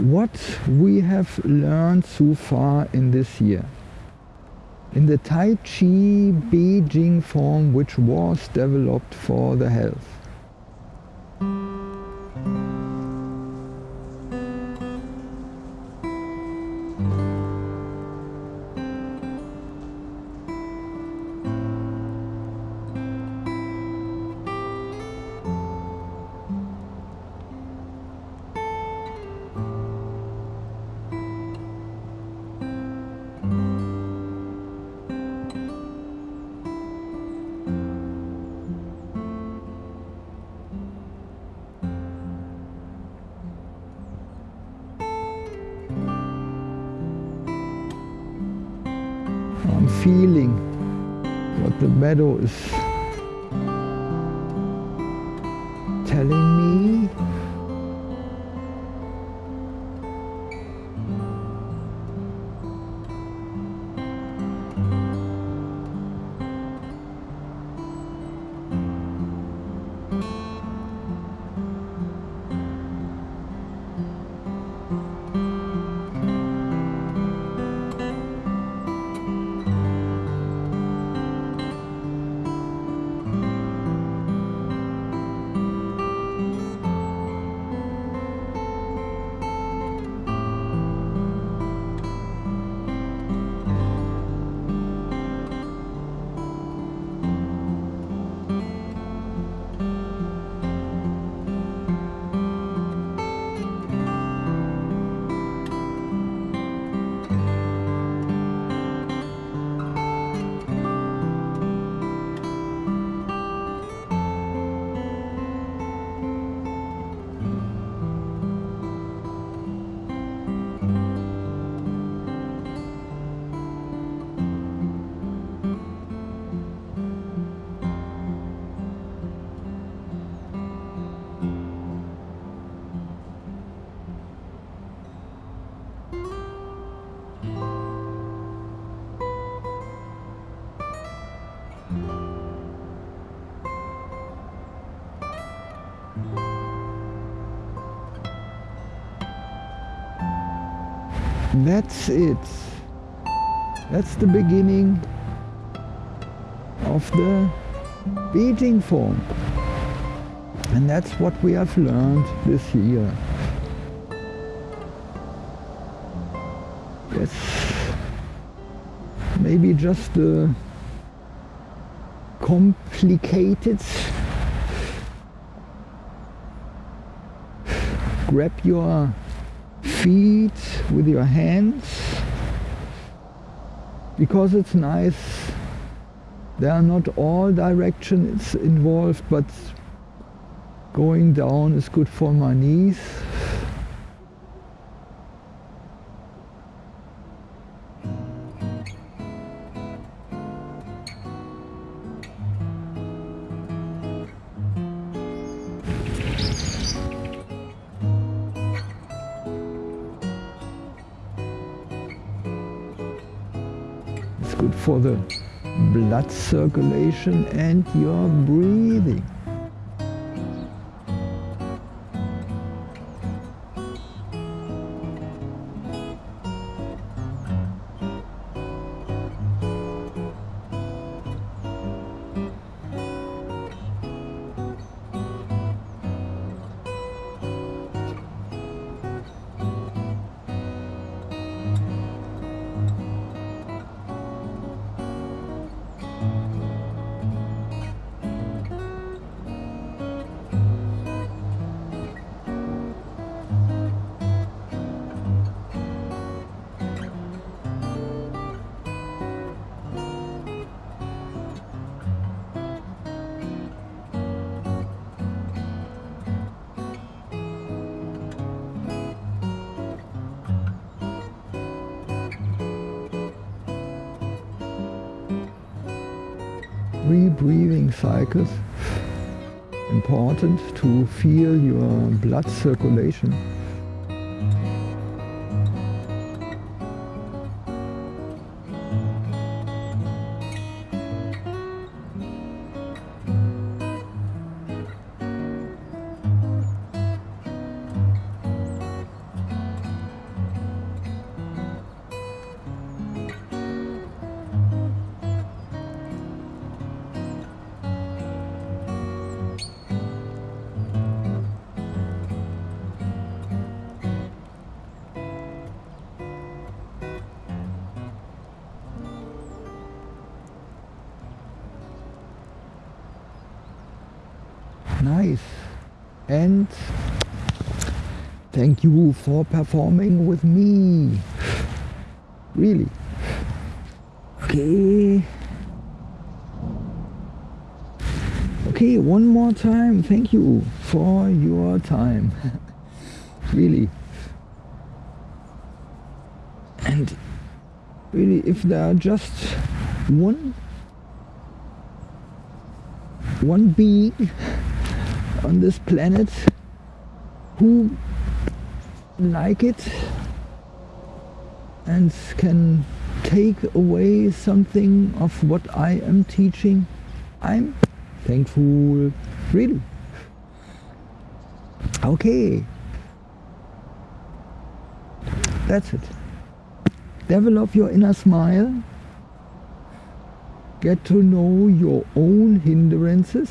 what we have learned so far in this year. In the Tai Chi Beijing form which was developed for the health. Feeling what the meadow is telling me. That's it. That's the beginning of the Beijing form. And that's what we have learned this year. Yes, maybe just a complicated grab your feet with your hands. Because it's nice there are not all directions involved but going down is good for my knees good for the blood circulation and your breathing. Three breathing cycles. Important to feel your blood circulation. Nice. And thank you for performing with me. Really. Okay. Okay, one more time. Thank you for your time. really. And really, if there are just one one being on this planet who like it and can take away something of what I am teaching, I'm thankful. Really. Okay. That's it. Develop your inner smile. Get to know your own hindrances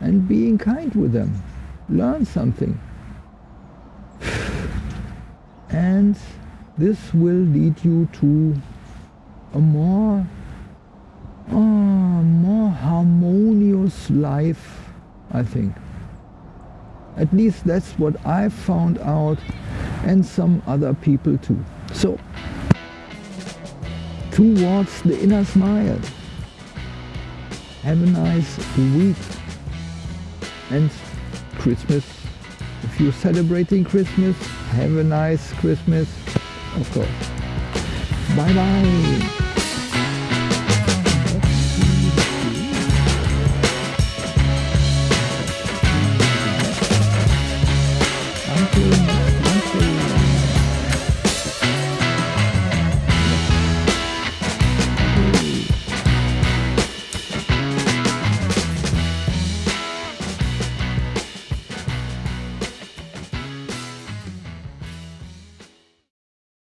and being kind with them. Learn something. And this will lead you to a more, uh, more harmonious life, I think. At least that's what I found out and some other people too. So, towards the inner smile. Have a nice week and Christmas. If you're celebrating Christmas, have a nice Christmas, of course. Bye bye.